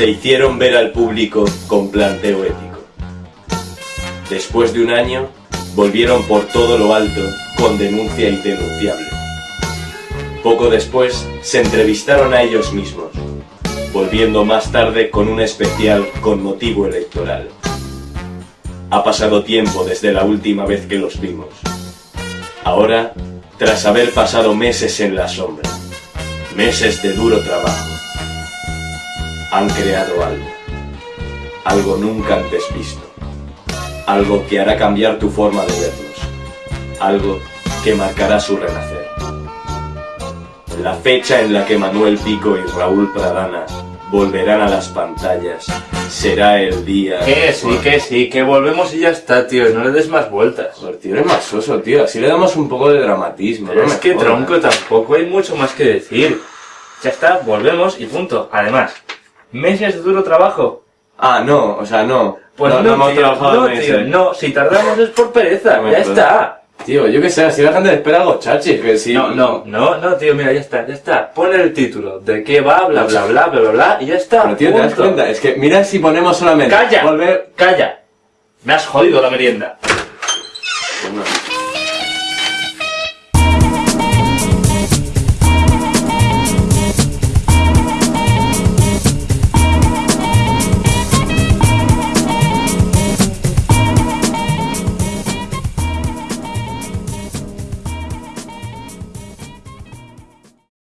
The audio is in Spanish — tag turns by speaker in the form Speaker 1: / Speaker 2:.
Speaker 1: se hicieron ver al público con planteo ético. Después de un año, volvieron por todo lo alto con denuncia indenunciable. Poco después, se entrevistaron a ellos mismos, volviendo más tarde con un especial con motivo electoral. Ha pasado tiempo desde la última vez que los vimos. Ahora, tras haber pasado meses en la sombra, meses de duro trabajo, han creado algo. Algo nunca antes visto. Algo que hará cambiar tu forma de verlos. Algo que marcará su renacer. La fecha en la que Manuel Pico y Raúl Pradana volverán a las pantallas será el día...
Speaker 2: Que sí, que sí, que volvemos y ya está, tío, no le des más vueltas.
Speaker 3: Joder, tío, eres más soso, tío. Así le damos un poco de dramatismo.
Speaker 2: Pero
Speaker 3: no
Speaker 2: es que tronco tampoco hay mucho más que decir. Ya está, volvemos y punto. Además, meses de duro trabajo.
Speaker 3: Ah, no, o sea, no.
Speaker 2: Pues no,
Speaker 3: no, hemos
Speaker 2: tío,
Speaker 3: trabajado
Speaker 2: no,
Speaker 3: meses.
Speaker 2: tío, no, si tardamos es por pereza,
Speaker 3: No
Speaker 2: ya está.
Speaker 3: Tío, yo qué sé, así la gente espera algo chachi, que sí.
Speaker 2: No, no, no, no, tío, mira, ya está, ya está. Pon el título, de qué va, bla, bla, bla, bla, bla, bla, y ya está.
Speaker 3: Pero tío, ¿te das cuenta? Es que mira si ponemos solamente...
Speaker 2: ¡Calla!
Speaker 3: Volver...
Speaker 2: ¡Calla! Me has jodido la merienda.
Speaker 3: Bueno,